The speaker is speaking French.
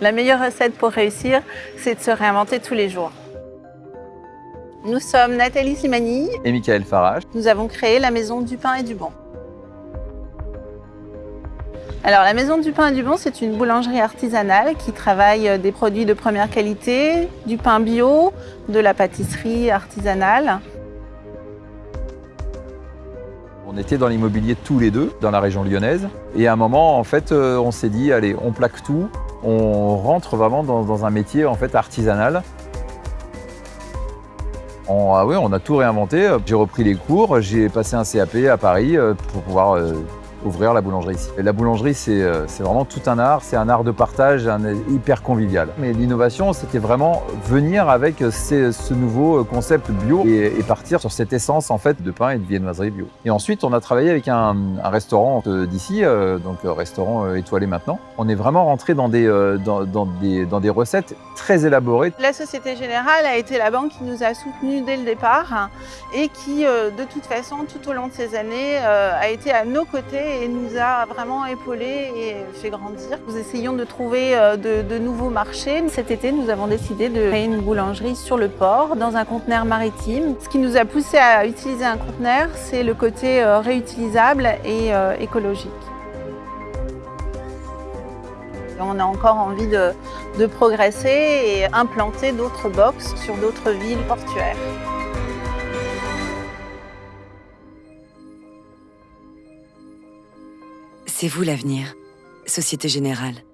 La meilleure recette pour réussir, c'est de se réinventer tous les jours. Nous sommes Nathalie Simani. Et Michael Farage. Nous avons créé la Maison du Pain et du Bon. Alors la Maison du Pain et du Bon, c'est une boulangerie artisanale qui travaille des produits de première qualité, du pain bio, de la pâtisserie artisanale. On était dans l'immobilier tous les deux, dans la région lyonnaise. Et à un moment, en fait, euh, on s'est dit, allez, on plaque tout, on rentre vraiment dans, un métier en fait artisanal. On, ah on a tout réinventé. J'ai repris les cours, j'ai passé un CAP à Paris euh, pour pouvoir euh, ouvrir la boulangerie ici. la boulangerie, euh, c'est vraiment tout un art, c'est un art de partage, un hyper convivial. Mais l'innovation, c'était vraiment venir avec ce nouveau concept bio et, partir sur cette essence en fait de pain et de viennoiserie bio. Et ensuite, on a travaillé avec un, restaurant d'ici, euh, donc restaurant euh, étoilé maintenant. On est vraiment rentré dans des, dans, des, dans des recettes très élaborées. La Société Générale a été la banque qui nous a soutenus dès le départ et qui, de toute façon, tout au long de ces années, a été à nos côtés et nous a vraiment épaulés et fait grandir. Nous essayons de trouver euh, de, nouveaux marchés. Cet été, nous avons décidé de créer une boulangerie sur le port, dans un conteneur maritime. Ce qui nous a poussé à utiliser un conteneur, c'est le côté euh, réutilisable et euh, écologique. On a encore envie de, progresser et implanter d'autres box sur d'autres villes portuaires. C'est vous l'avenir. Société Générale.